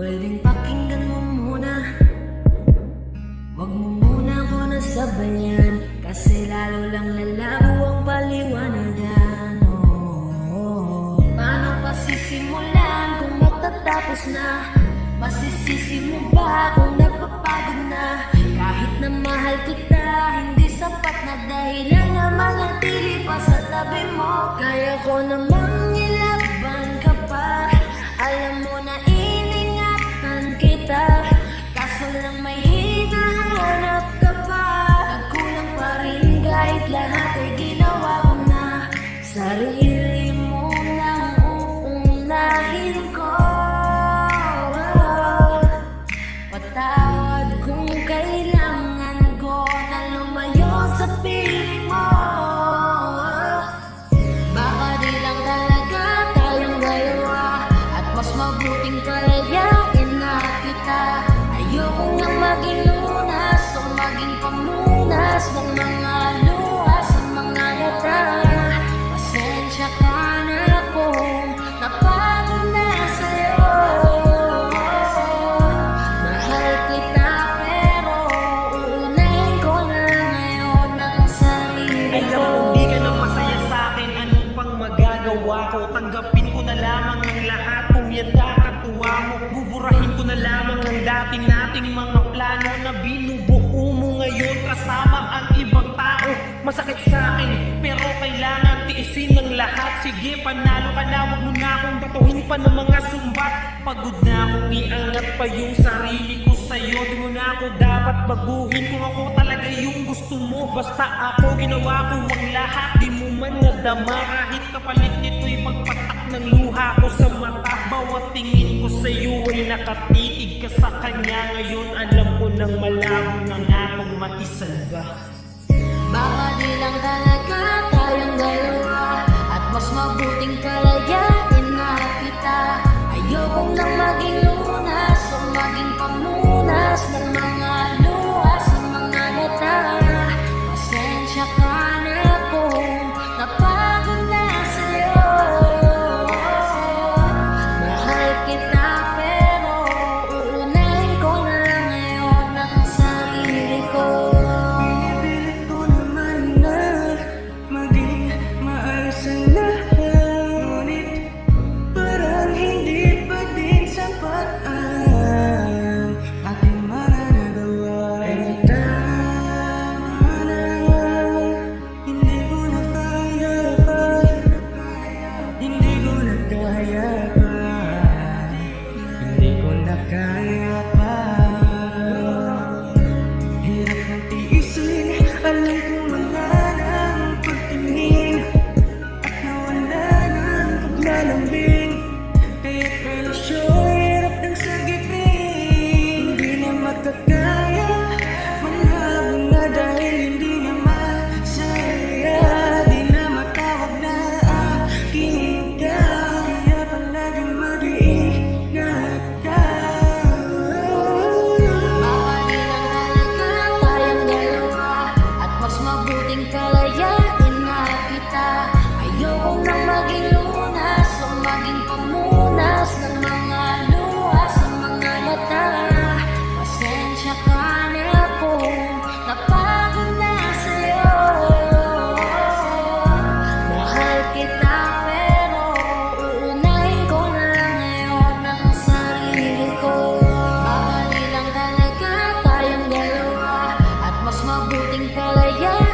Pwedeng pakinggan mo muna Huwag mo muna ko nasabayan Kasi lalo lang lalabo ang paliwanagan oh, oh, oh. Paano pasisimulan kung matatapos na? Masisisi mo ba kung napapagod na? Kahit na mahal kita, hindi sapat na dahilan na manatili pa sa tabi mo Kaya ko namang ilan Alam ko kong di ka na masaya sa akin Ano pang magagawa ko? Tanggapin ko na lamang ang lahat. Kung yan kakatuwa mo Buburahin ko na lamang ang dati nating mga plano Na binubuo mo ngayon. Kasama ang ibang tao Masakit sa akin Pero kailangan tiisin ng lahat Sige panalo ka na Huwag mo na akong batuhin pa ng mga sumbat. Pagod na akong iangat pa yung sarili ko sa'yo Di mo na ako dapat baguhin. Kung ako talaga yung gusto mo Basta ako ginawa ko ang lahat. Di mo man nadama Kahit kapalit nito'y pagpatak ng luha ko sa mata. Bawat tingin ko sa'yo ay nakatitig ka sa kanya. Ngayon alam ko nang malabo ng akong maisalba Baka di lang talaga tayong dalawa penting kalau ya Huting.